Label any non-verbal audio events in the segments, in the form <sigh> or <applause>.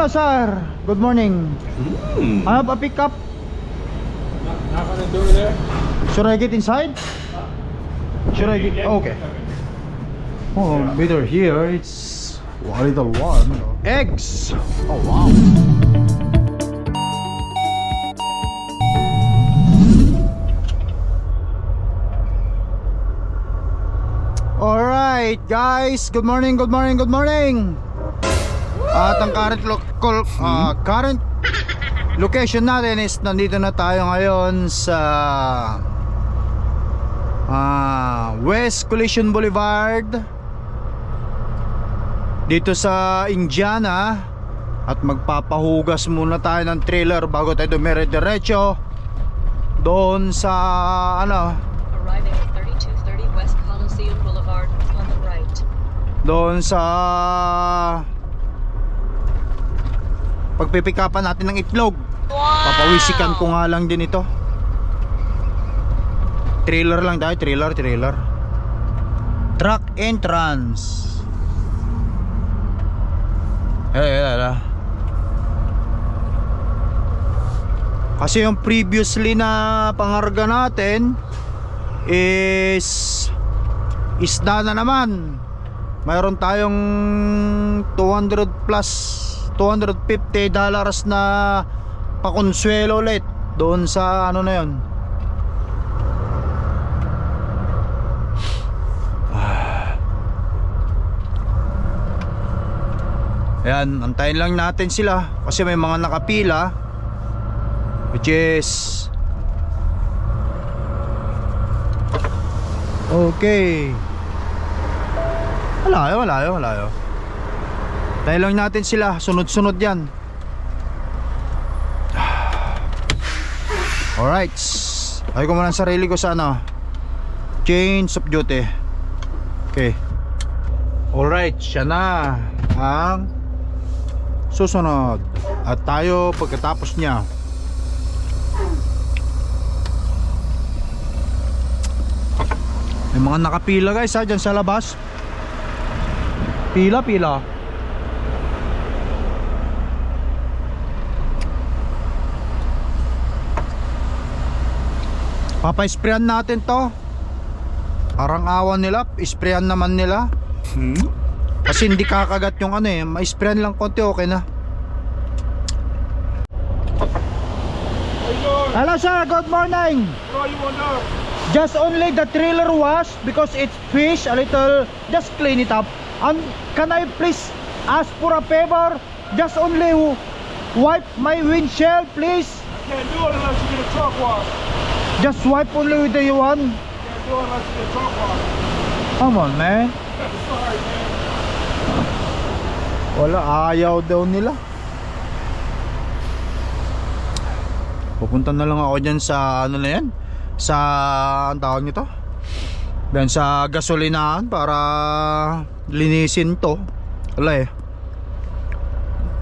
Hello, sir. Good morning. Hmm. I have a pickup. Knock on the door there. Should I get inside? Should I get? Okay. Oh, better here. It's a little warm. Eggs. Oh wow. All right, guys. Good morning. Good morning. Good morning. At ang current lo- col- ah, current location natin is nandito na tayo ngayon sa ah, West Collision Boulevard. Dito sa Indiana. At magpapahugas muna tayo ng trailer bago tayo dumire diretso doon sa ano? Arriving at 3230 West Coliseum Boulevard on the right. doon sa pagpipikapan natin ng itlog. Papawisikan ko nga lang din ito. Trailer lang tayo trailer trailer. Truck entrance. Eh, eh, eh. kasi yung previously na pangarga natin is isda na naman. Mayroon tayong 200 plus 250 dollars na pakonsuelo ulit doon sa ano na yon <sighs> Ayan, antayin lang natin sila kasi may mga nakapila which is Okay. Wala wala wala Tayo lang natin sila, sunod-sunod yan. Alright. Ay ko muna sarili ko sa ano. Change of duty. Okay. Alright, siya na ang susunod. At tayo pagkatapos niya. May mga nakapila guys ha dyan sa labas. Pila, pila. Papa-sprayan natin to. Parang awan nila, sprayan naman nila. Hmm? Kasi hindi kakagat yung ano eh, ma-sprayan lang konti okay na. Hello sir, good morning. Just only the trailer wash because it's fish a little just clean it up. And can I please ask for a favor? Just only wipe my windshield please. Can't do it unless you get a truck wash. Just wipe only with the wash. Come on man. Wala, ayaw daw nila. Pupunta na lang ako dyan sa ano na yan Sa ang tawag nito Dyan sa gasolinahan para linisin to Wala eh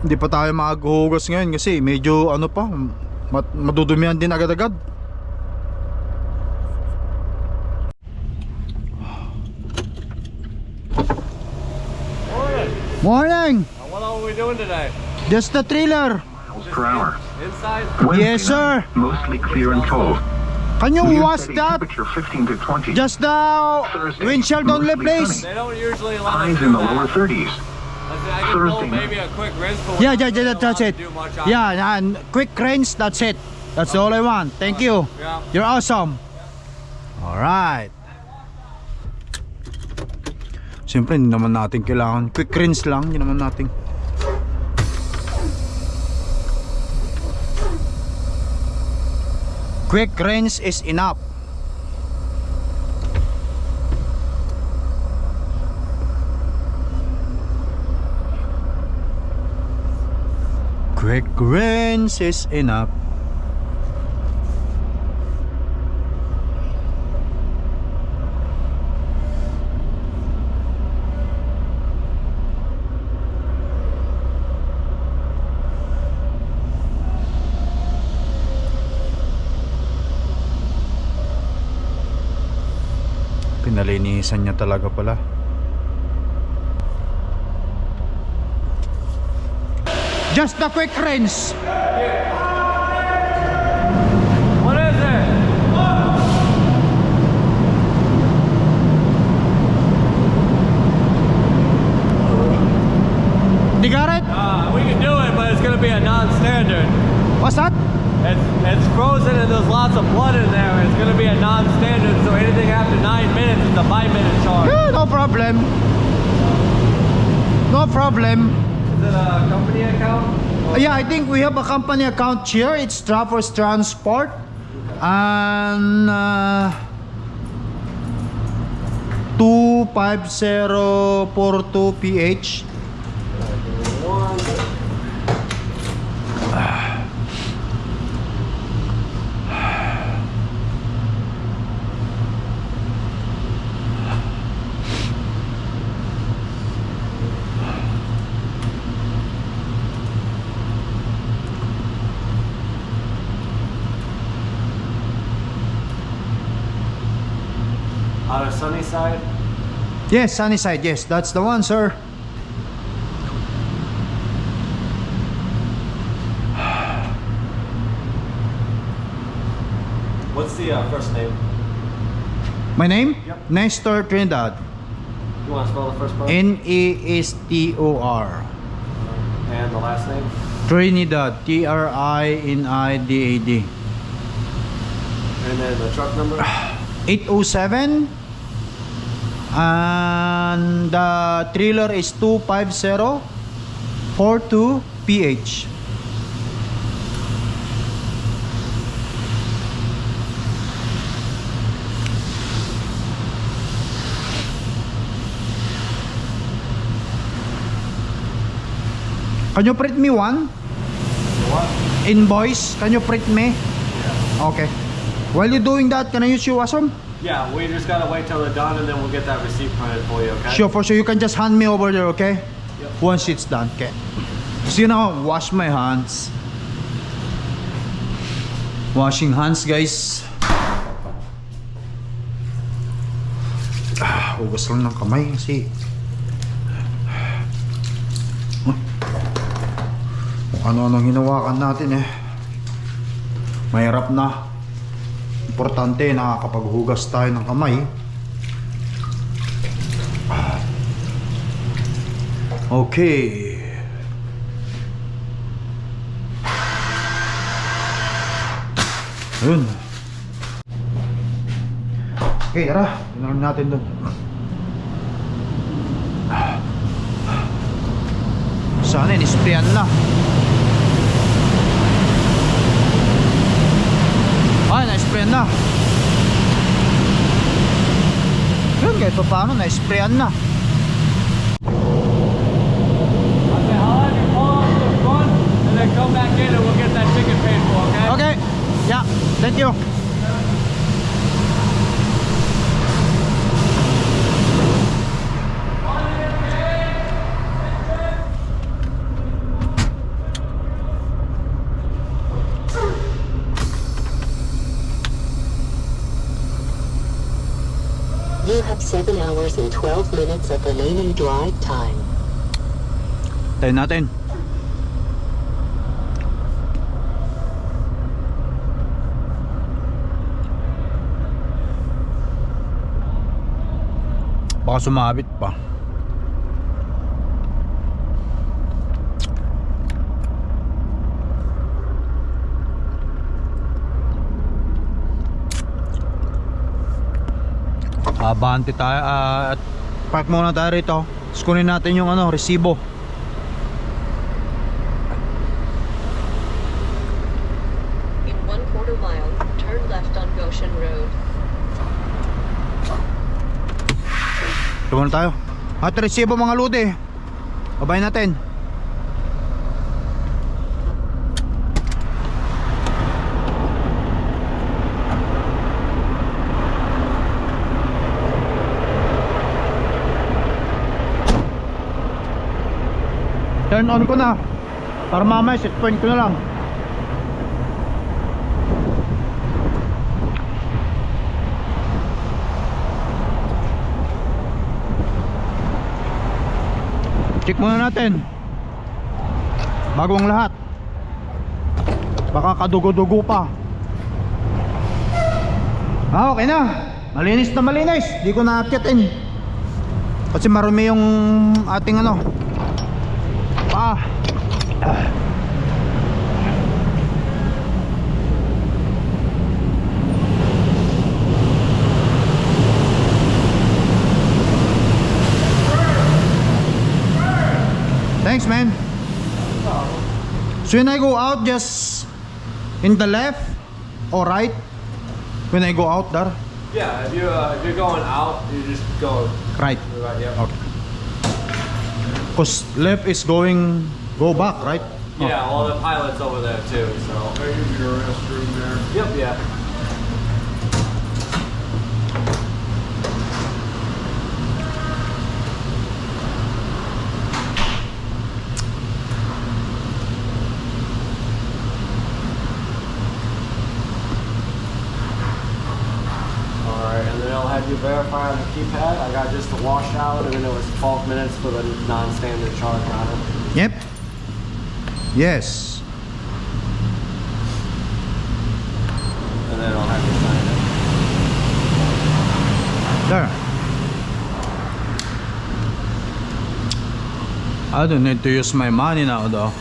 Hindi pa tayo maghuhugas ngayon kasi medyo ano pa Madudumihan din agad-agad Morning! What are we doing today? Just the trailer miles per hour. Inside? Yes, sir. Mostly clear and cold. Can you Wind wash that? Temperature 15 to 20. Just the windshield only please They don't usually let us Highs in the lower 30s. I, said I can pull Thursday. maybe a quick rinse, but Yeah, yeah, yeah, really that's it. to do much on Yeah, and quick rinse, that's it. That's all I want. Thank you. Yeah. You're awesome. Alright. Siyempre, hindi naman natin kailangan. Quick rinse lang, hindi naman natin. Quick rinse is enough. Quick rinse is enough. Pinalinisan niya talaga pala. Just a quick rinse. What is it? You got it? Uh, we can do it, but it's gonna be a non-standard. What's that? It's, it's frozen and there's lots of blood in there. It's gonna be a non-standard, so anything after nine minutes is a five-minute charge. Yeah, no problem. No problem. Is it a company account? Yeah, I think we have a company account here. It's Trafford's Transport. And uh, 25042PH. Sunnyside? Yes, Sunnyside. Yes, that's the one, sir. What's the uh, first name? My name? Yep. Nestor Trinidad. You want to spell the first part? N E S T O R. and the last name? Trinidad. T R I N I D A D. And then the truck number? 807 and the trailer is 250 42 PH. Can you print me one? What? Invoice? Can you print me? Okay. While you're doing that, can I use your awesome? Yeah, we just gotta wait till they're done and then we'll get that receipt printed for you, okay? Sure, for sure. You can just hand me over there, okay? Yep. Once it's done, okay? So you know, wash my hands. Washing hands, guys. <sighs> Ah, hugas lang ng kamay kasi ano-anong hinawakan natin eh. Mahirap na. Importante, nakakapaghugas tayo ng kamay. Okay. Ayun. Okay, tara. Tinalang natin doon. Sana in-sprayan na. Na-sprayan na. Yun, kahit pa paano, na-sprayan na. I said, I'll have you pull off to the front and then come back in and we'll get that ticket paid for, okay? Okay. Yeah. Thank you. You have 7 hours and 12 minutes of remaining drive time. Tayo natin. Baka sumabit pa. Abante tayo ah, at park muna tayo rito. Tapos kunin natin yung ano, resibo. In one quarter mile, turn left on Goshen Road. Ito muna tayo. At resibo mga ludi. Babay natin. Turn on ko na. Para mamaya set point ko na lang. Check muna natin. Bagong lahat. Baka kadugo-dugo pa. Ah, okay na. Malinis na malinis. Di ko na-actitin. Kasi marumi yung ating ano. Thanks, man. So when I go out, just in the left or right? When I go out there, Yeah, if you uh, if you're going out, you just go right. right. Yep. Okay. Cause left is going go back, right? Yeah, All the pilot's over there too. So. They use your restroom there. Yep. Yeah. Alright, and then it'll have you verify on the keypad. I got just the washout, and then it was 12 minutes for the non-standard charge on it. Yep. Yes. And then I'll have you sign it. There. I don't need to use my money now though.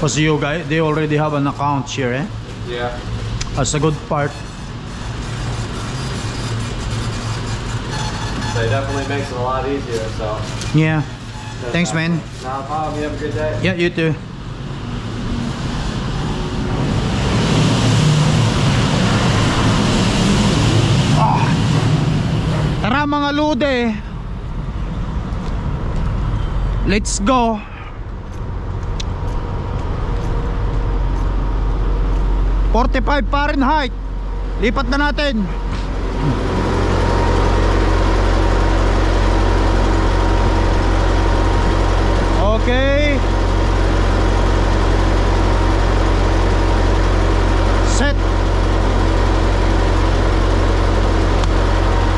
Cause you guys, they already have an account here, eh? Yeah. That's a good part. So it definitely makes it a lot easier, so. Yeah. Thanks, man. Not a problem. You have a good day. Yeah, you too. Ah. Tara mga lude. Let's go. Forty-five Fahrenheit. Lipat na natin. Okay. Set.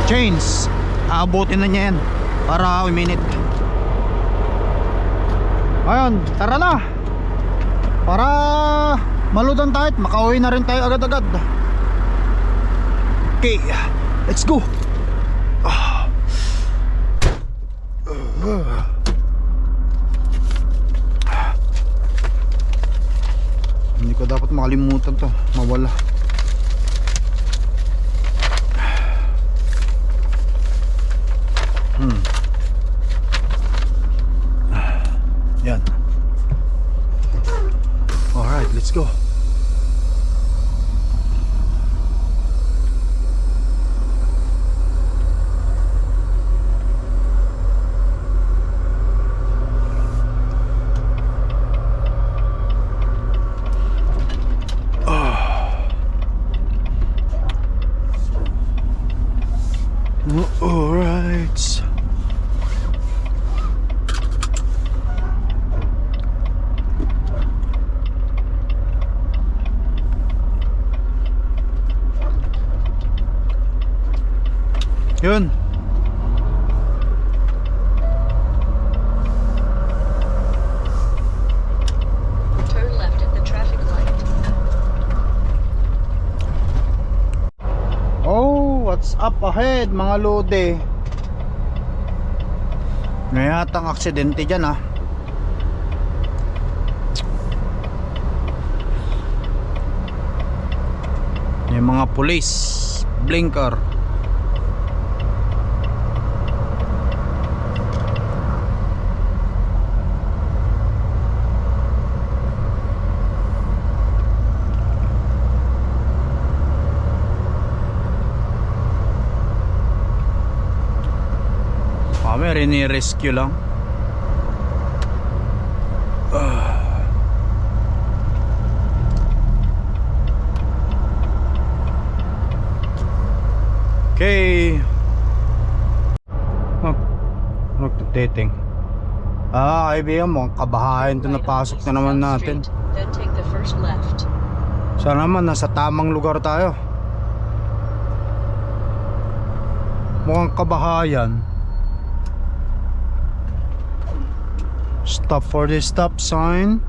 Chains. Aabutin na niya yan. Para uminit. Ayun, tara na. Para maludan tayo at makauwi na rin tayo agad-agad. Okay, let's go. Hindi ko dapat makalimutan to. Mawala. Hmm. Yan. Alright, let's go. Alright. Yun. Ahead mga lode? Ngayatang aksidente dyan ah. Yung mga pulis, blinker. Kami rini-rescue lang. Ah. Okay. Mag magtiteting. Ah, kaibigan mo, kabahayan to napasok na naman natin. Sana naman nasa tamang lugar tayo. Mukhang kabahayan. stop for the stop sign.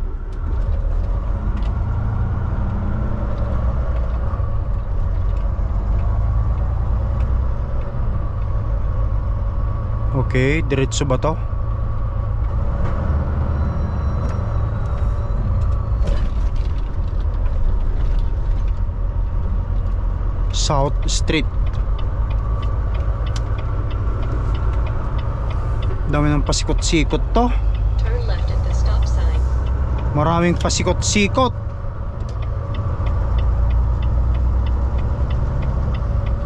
Okay, diretso ba to? South Street. Dami ng pasikot-sikot to. Maraming pasikot-sikot.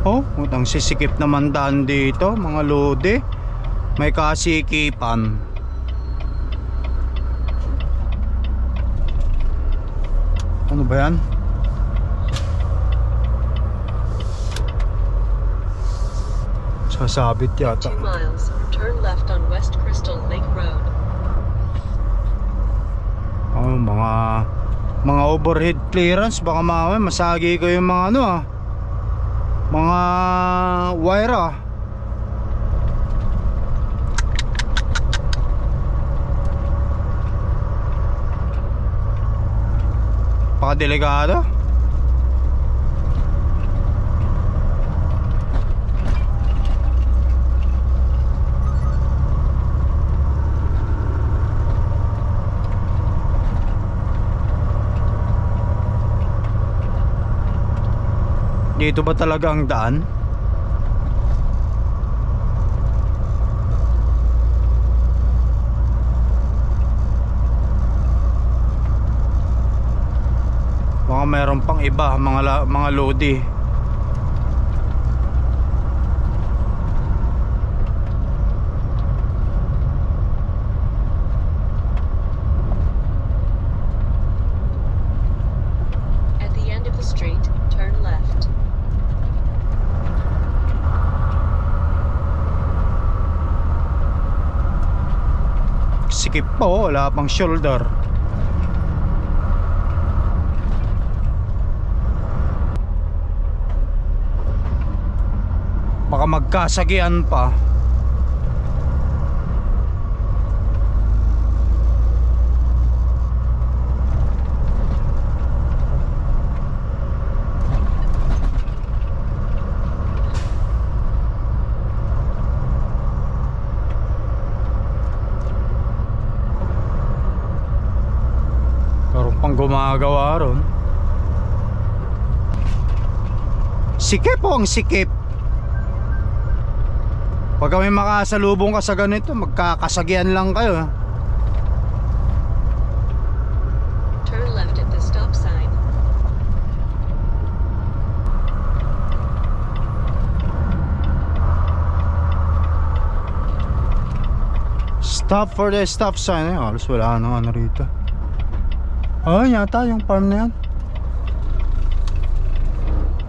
Oh, utang sisikip naman daan dito, mga lode. May kasikipan. Ano ba yan? Sasabit yata. 2 miles. Turn left on West Crystal Lake Road. Mga mga overhead clearance baka mamaya masagi ko yung mga ano ah. Mga wire ah. Pakadelikado. Dito ba talaga ang daan? Baka meron pang iba, mga, mga lodi. At the end of the street, turn left. Sikip po, wala pang shoulder. Baka magkasagian pa. Meron pang gumagawa ron. Sikip po ang sikip. Pag kami makasalubong ka sa ganito, magkakasagian lang kayo. Turn left at the stop sign. Stop for the stop sign. Eh, halos wala nang ano rito. Oh, yata yung farm na yan.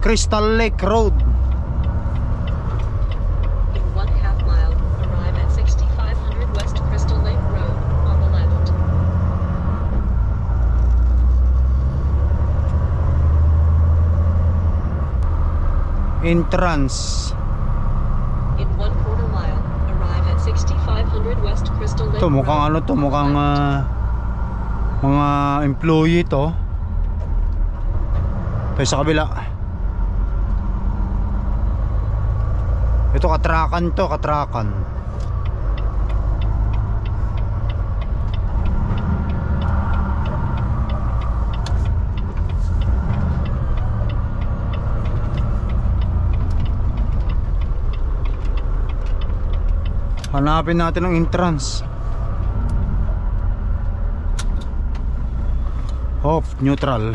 Crystal Lake Road. In one half mile, arrive at 6500 West Crystal Lake Road on the left. Entrance. In one quarter mile, arrive at 6500 West Crystal Lake Ito mukhang Road ano to, mukhang ah, mga employee to. Tayo sa kabila. Ito katrakan to, katrakan. Hanapin natin ang entrance. Off, neutral.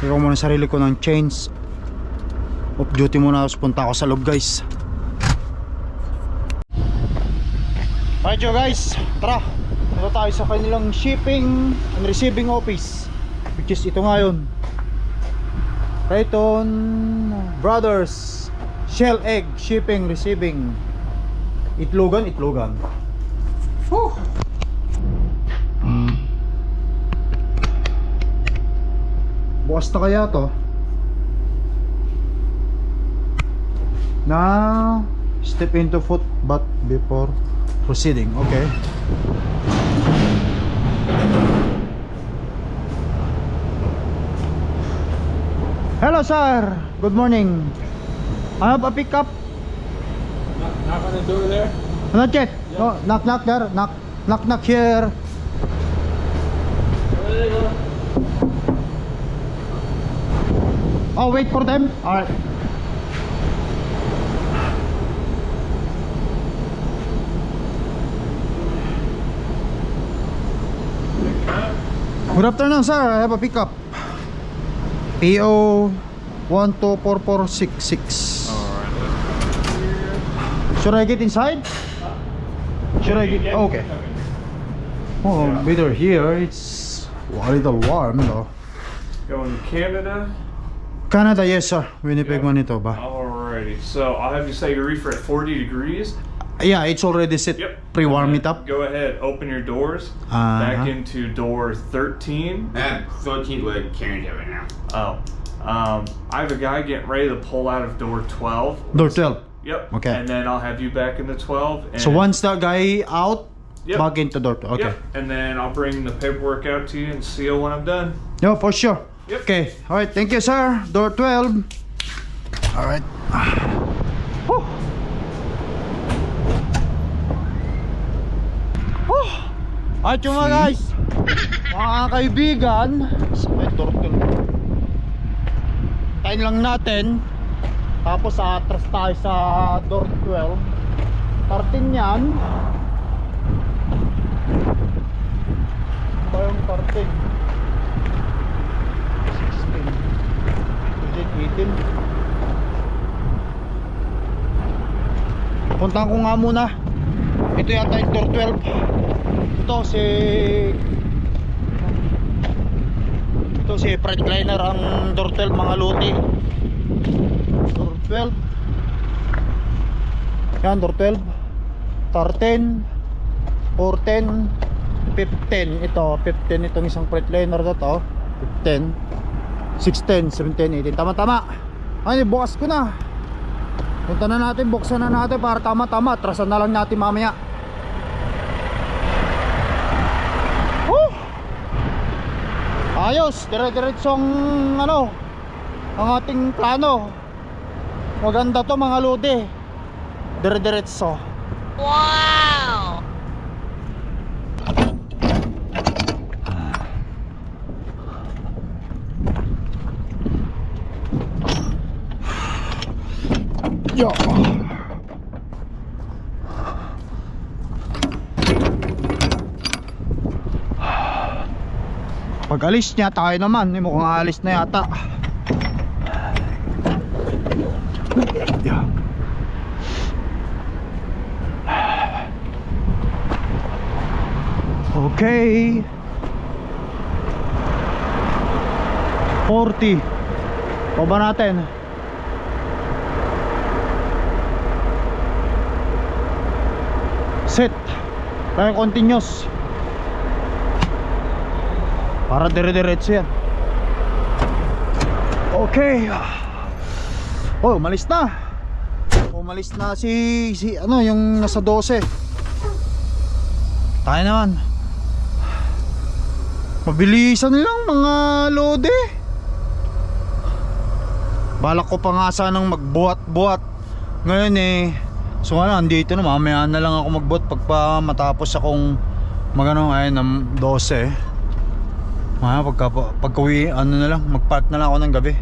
Ikaw muna sarili ko ng chains. Off duty muna ako. Punta ako sa loob guys. Alright guys, tara. Ito tayo sa kanilang shipping and receiving office. Which is ito ngayon. Rayton Brothers Shell Egg Shipping Receiving Itlogan, Itlogan Whew. Bukas na kaya to Na Step into foot but before proceeding Okay Hello sir, good morning I have a pickup Knock on the door there. Not yet. No, knock knock there. Knock knock knock here. Oh, wait for them. All right. Good afternoon, sir. I have a pickup. PO 124466. Should I get inside? Should I get? Okay. Oh, better here. It's a little warm though. Going to Canada. Canada, yes sir. Winnipeg, Manitoba. Alrighty. So I'll have you set your reefer at 40 degrees. Yeah, it's already set. Yep. Pre-warm it up. Go ahead. Open your doors. Uh-huh. Back into door 13. And 13 would carry it right now. Oh. Um, I have a guy getting ready to pull out of door 12. Door 12. Yep. Okay. And then I'll have you back in the 12. And So once that guy out, Yep. back into door 12. Okay. Yep. And then I'll bring the paperwork out to you and seal when I'm done. No, for sure. Yep. Okay. All right. Thank you, sir. Door 12. All right. At yung mga guys, mga kaibigan, may door 12. Tayin lang natin. Tapos atras tayo sa door 12. Tartin yan. Ito yung tartin. 16 18 Puntahan ko nga muna Ito yata yung door 12 Ito si Ito si Freightliner ang door 12 mga luti. Door 12 Yan door 12 13 14 15 Ito 15 itong isang Freightliner na to. 15 16, 17, 18 Tama tama. Ay bukas ko na. Punta na natin, buksan na natin Para tama tama, atrasan na lang natin mamaya Ayos, dire-diretsong ano Ang ating plano. Maganda to mga lodi Dire-diretso. Wow! Pag alis niya tayo naman, eh, mukhang alis na yata. Yeah. Okay. 40. Paba natin. set tayo continuous para dire-diretso yan. Okay. Oh umalis na. Umalis na si, si ano yung nasa 12 tayo naman. Mabilisan lang mga lode. Balak ko pa nga sanang magbuhat-buhat. Ngayon eh So ano, andito na. Mamaya na lang ako magbot pagpa matapos akong magano ay ng 12. Mamaya pagka pagka-uwi ano na lang, magpark na lang ako ng gabi.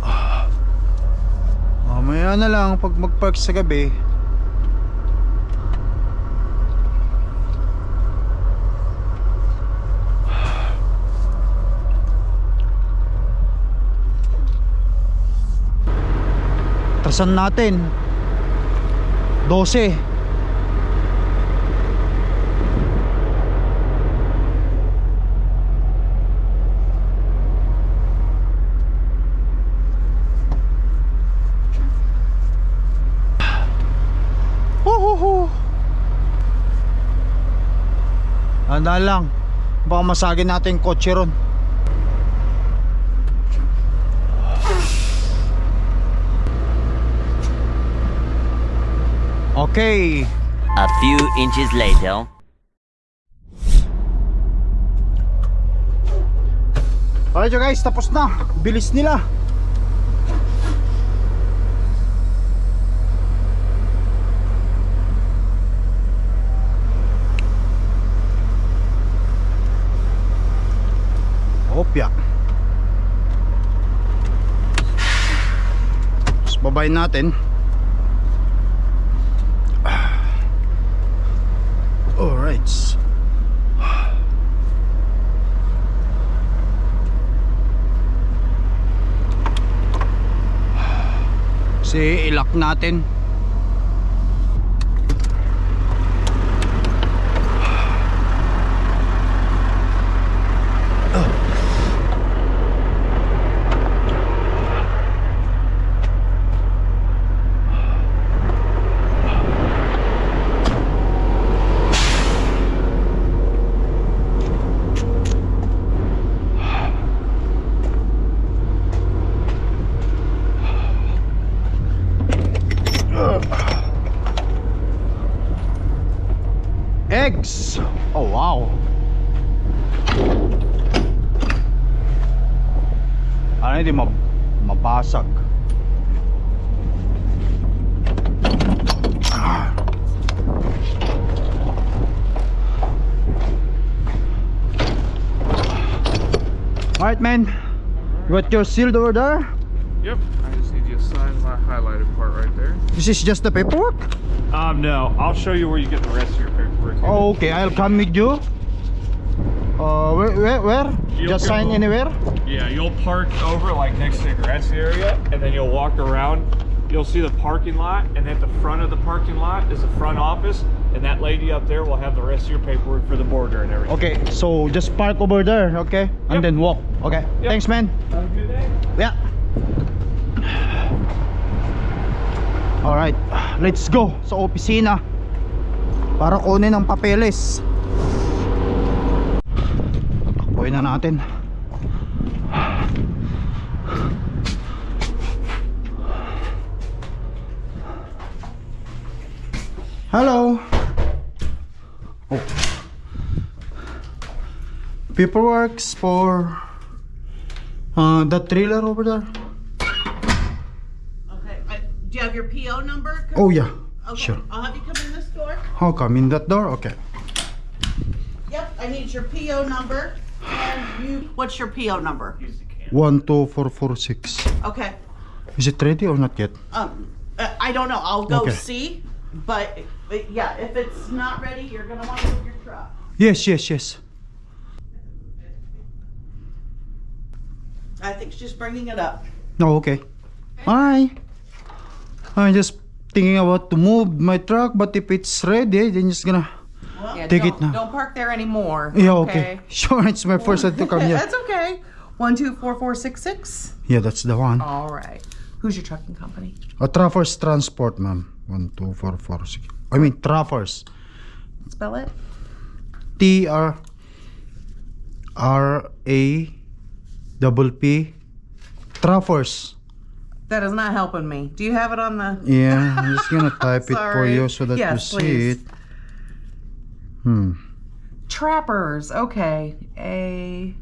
Ah. Mamaya na lang pag magpark sa gabi. Trasan natin 12 Huhuhu Handa lang. Baka masagin natin yung kotse ron Okay A few inches later. Alright guys, tapos na. Bilis nila. Opya. Tapos babayin natin. Alright. Kasi ilak natin. Got your sealed over there? Yep. I just need you to sign my highlighted part right there. This is just the paperwork? Um, no. I'll show you where you get the rest of your paperwork. Oh, okay, I'll come with you. Uh, where, where, where? Just sign go- anywhere? Yeah, you'll park over like next to the grassy area, and then you'll walk around. You'll see the parking lot, and at the front of the parking lot is the front office, and that lady up there will have the rest of your paperwork for the border and everything. Okay, so just park over there, okay? And then walk. Okay. Yep. Thanks, man. Have a good day. Yeah. Alright, let's go sa opisina para kunin ang papeles. Takbuhin na natin. Hello. Oh. Paperworks for uh, the trailer over there. Okay, uh, do you have your PO number? Oh yeah, Okay, sure. I'll have you come in this door. How come in that door? Okay. Yep, I need your PO number. And you, what's your PO number? One two four four six. Okay, Is it ready or not yet? um, uh, I don't know, I'll go Okay. see, but, but yeah, if it's not ready, you're gonna wanna move your truck. Yes, yes, yes. I think she's just bringing it up. No, okay. Hi. I'm just thinking about to move my truck, but if it's ready, then just gonna. Well, Take it now. Don't park there anymore. Yeah, okay. <laughs> Sure, it's my first time to come here. <laughs> That's okay. One two four four six six. Yeah, that's the one. All right. Who's your trucking company? A Traffers Transport, ma'am. One two four four six. I mean Traffers. Spell it. T R R A double P Traffers. That is not helping me. Do you have it on the? Yeah, I'm just gonna <laughs> type it for you so that Yes, you see please. it. Hmm. Trappers. Okay. A.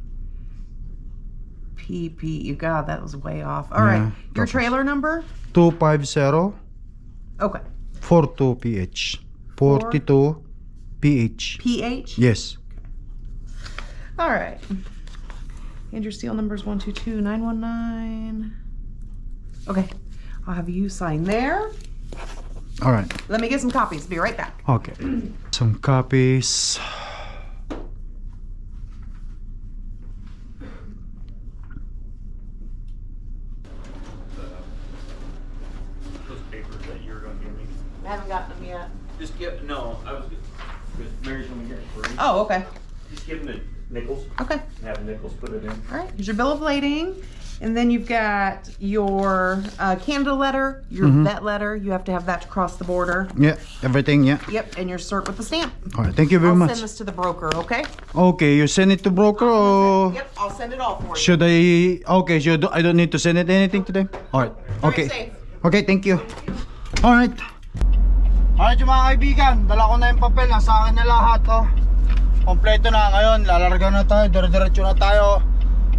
P P. You God, that was way off. All right. Yeah, Your Trappers. trailer number? 250 Okay. 42 PH. 42 PH. PH. Yes. All right. And your seal number is one two two nine one nine. Okay. I'll have you sign there. All right. Let me get some copies. Be right back. Okay. <clears throat> Some copies. Those papers that you were going to give me. I haven't gotten them yet. Just give, no, I was, because Mary's gonna get it for you. Oh, okay. Just give him the nickels, Okay. and have nickels put it in. All right. Here's your bill of lading. And then you've got your uh, Canada letter, your vet letter. You have to have that to cross the border. Yeah, everything, yeah. Yep. And your cert with the stamp. All right, thank you very I'll much. send this to the broker, okay? Okay, you send it to broker or Yep. I'll send it all for you. should I? Okay, should I don't need to send it anything today? All right. Okay. safe. Okay, thank you. All right. Alright yung mga kaibigan, dala ko na yung papel, nasa akin na lahat oh. Kompleto na ngayon, lalarga na tayo, dire-diretso na tayo.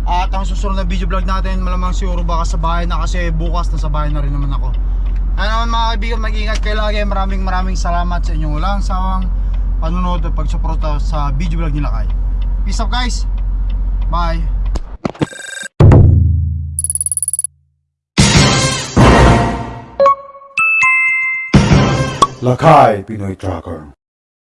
At ang susunod na video vlog natin, malamang siguro baka sa bahay na kasi bukas na sa bahay na rin naman ako. Kaya naman mga kaibigan, mag-ingat kayo lagi. Maraming maraming salamat sa inyong walang sawang panunood at pagsuporta sa video vlog nila kay. Peace out guys! Bye! Lakay Pinoy Tracker